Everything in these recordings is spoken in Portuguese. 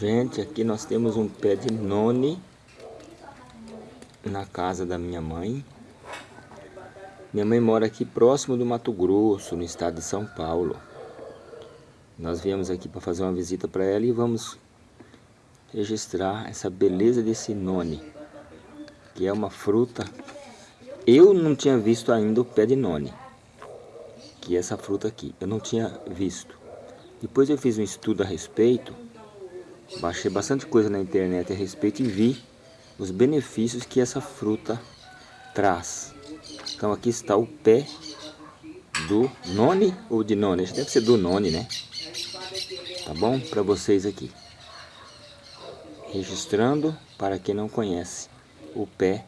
Gente, aqui nós temos um pé de noni na casa da minha mãe. Minha mãe mora aqui próximo do Mato Grosso, no estado de São Paulo. Nós viemos aqui para fazer uma visita para ela e vamos registrar essa beleza desse noni, que é uma fruta. Eu não tinha visto ainda o pé de noni, que é essa fruta aqui. Eu não tinha visto. Depois eu fiz um estudo a respeito Baixei bastante coisa na internet a respeito e vi os benefícios que essa fruta traz. Então aqui está o pé do noni ou de noni, deve ser do noni, né? Tá bom? Para vocês aqui. Registrando para quem não conhece o pé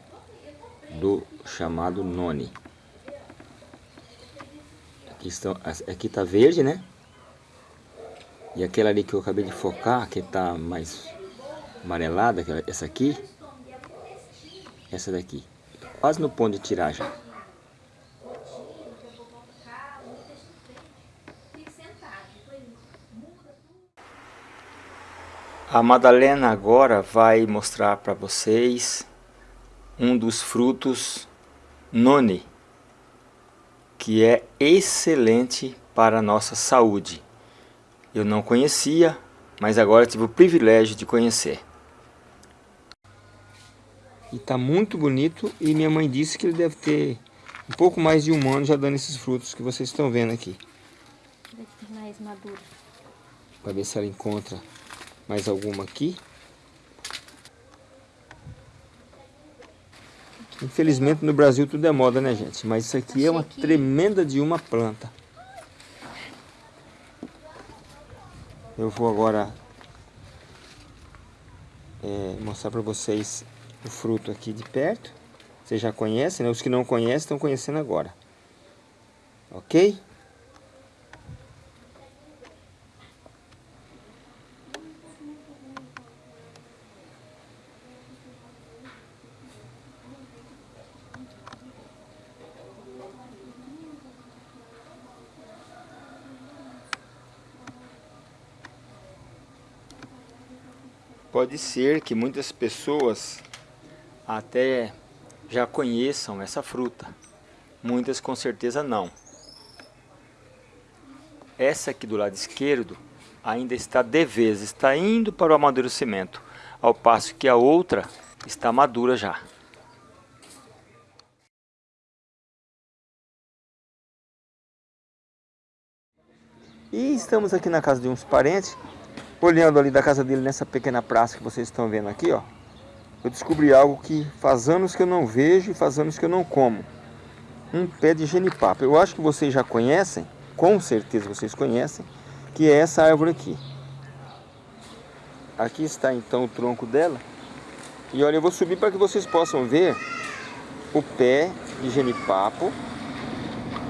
do chamado noni. Aqui, estão, aqui tá verde, né? E aquela ali que eu acabei de focar, que está mais amarelada, essa aqui, essa daqui, quase no ponto de tirar já. A Madalena agora vai mostrar para vocês um dos frutos noni, que é excelente para a nossa saúde eu não conhecia, mas agora tive o privilégio de conhecer. E está muito bonito e minha mãe disse que ele deve ter um pouco mais de um ano já dando esses frutos que vocês estão vendo aqui. Deve ter mais maduro. Para ver se ela encontra mais alguma aqui. Infelizmente no Brasil tudo é moda, né gente? Mas isso aqui é uma tremenda de uma planta. Eu vou agora é, mostrar para vocês o fruto aqui de perto. Vocês já conhecem, né? Os que não conhecem estão conhecendo agora. Ok? Pode ser que muitas pessoas até já conheçam essa fruta. Muitas com certeza não. Essa aqui do lado esquerdo ainda está de vez, está indo para o amadurecimento, ao passo que a outra está madura já. E estamos aqui na casa de uns parentes olhando ali da casa dele nessa pequena praça que vocês estão vendo aqui, ó, eu descobri algo que faz anos que eu não vejo e faz anos que eu não como. Um pé de genipapo. Eu acho que vocês já conhecem, com certeza vocês conhecem, que é essa árvore aqui. Aqui está então o tronco dela. E olha, eu vou subir para que vocês possam ver o pé de genipapo.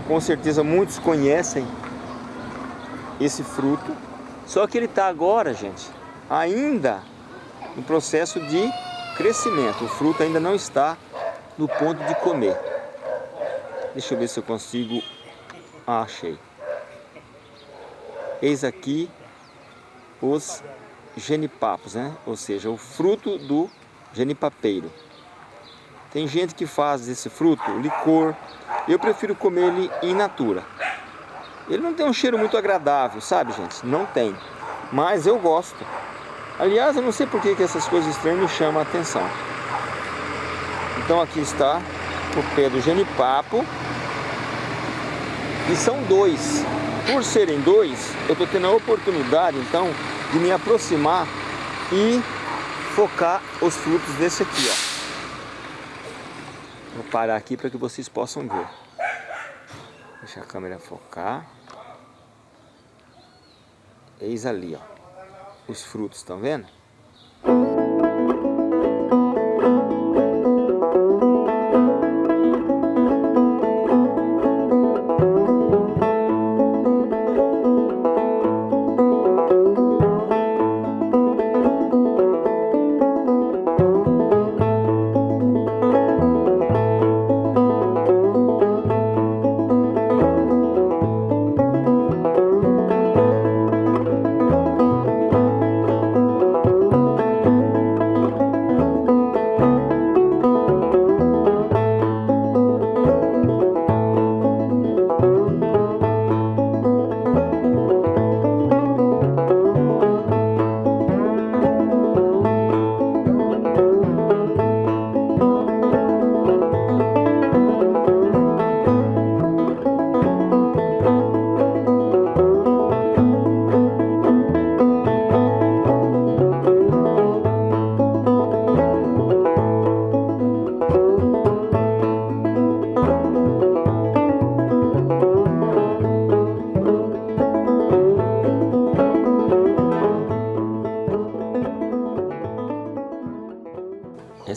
Com certeza muitos conhecem esse fruto. Só que ele está agora, gente, ainda no processo de crescimento. O fruto ainda não está no ponto de comer. Deixa eu ver se eu consigo... Ah, achei. Eis aqui os genipapos, né? Ou seja, o fruto do genipapeiro. Tem gente que faz esse fruto licor. Eu prefiro comer ele in natura. Ele não tem um cheiro muito agradável, sabe, gente? Não tem. Mas eu gosto. Aliás, eu não sei por que, que essas coisas estranhas me chamam a atenção. Então aqui está o pé do genipapo. E são dois. Por serem dois, eu estou tendo a oportunidade, então, de me aproximar e focar os frutos desse aqui, ó. Vou parar aqui para que vocês possam ver. Deixa a câmera focar. Eis ali, ó. Os frutos, estão vendo?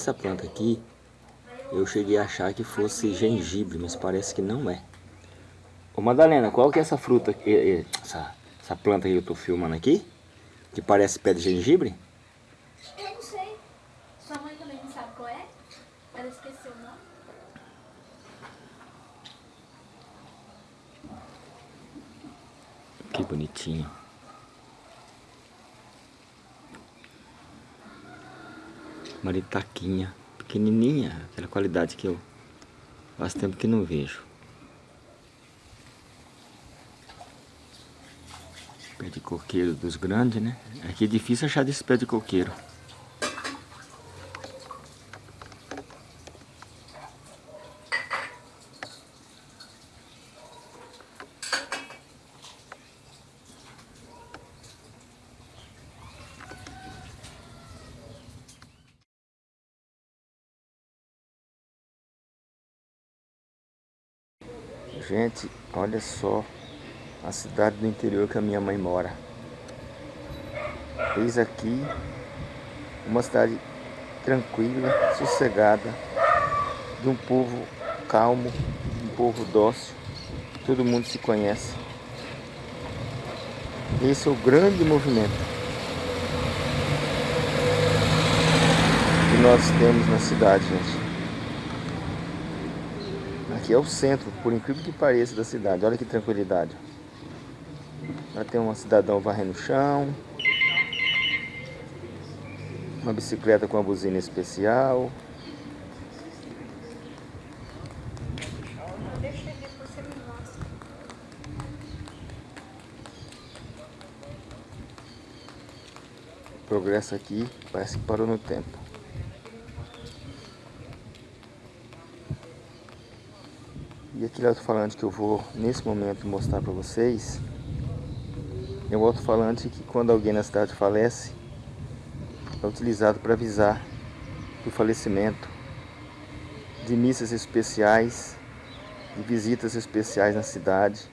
Essa planta aqui, eu cheguei a achar que fosse gengibre, mas parece que não é. Ô Madalena, qual que é essa fruta, essa, essa planta que eu tô filmando aqui? Que parece pé de gengibre? Eu não sei. Sua mãe também não sabe qual é? Ela esqueceu o nome? Que bonitinho. Maritaquinha, pequenininha, aquela qualidade que eu faz tempo que não vejo. Pé de coqueiro dos grandes, né? Aqui é difícil achar desse pé de coqueiro. Gente, olha só a cidade do interior que a minha mãe mora. Eis aqui uma cidade tranquila, sossegada, de um povo calmo, um povo dócil, todo mundo se conhece. Esse é o grande movimento que nós temos na cidade, gente. Aqui é o centro, por incrível que pareça, da cidade. Olha que tranquilidade. Lá tem um cidadão varrendo o chão. Uma bicicleta com uma buzina especial. Progresso aqui parece que parou no tempo. E aquele alto-falante que eu vou nesse momento mostrar para vocês é um alto-falante que quando alguém na cidade falece é utilizado para avisar do falecimento, de missas especiais, de visitas especiais na cidade.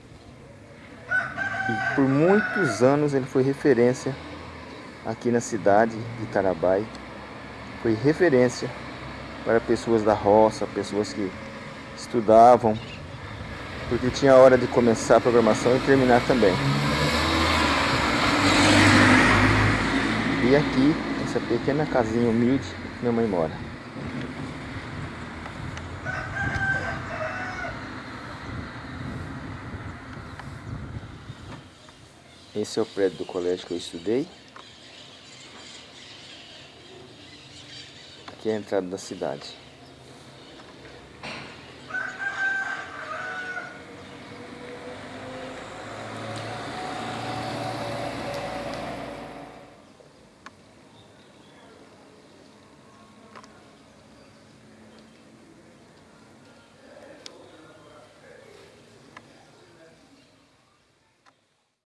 E por muitos anos ele foi referência aqui na cidade de Tarabai. Foi referência para pessoas da roça, pessoas que estudavam, porque tinha hora de começar a programação e terminar também. E aqui, essa pequena casinha humilde, minha mãe mora. Esse é o prédio do colégio que eu estudei. Aqui é a entrada da cidade.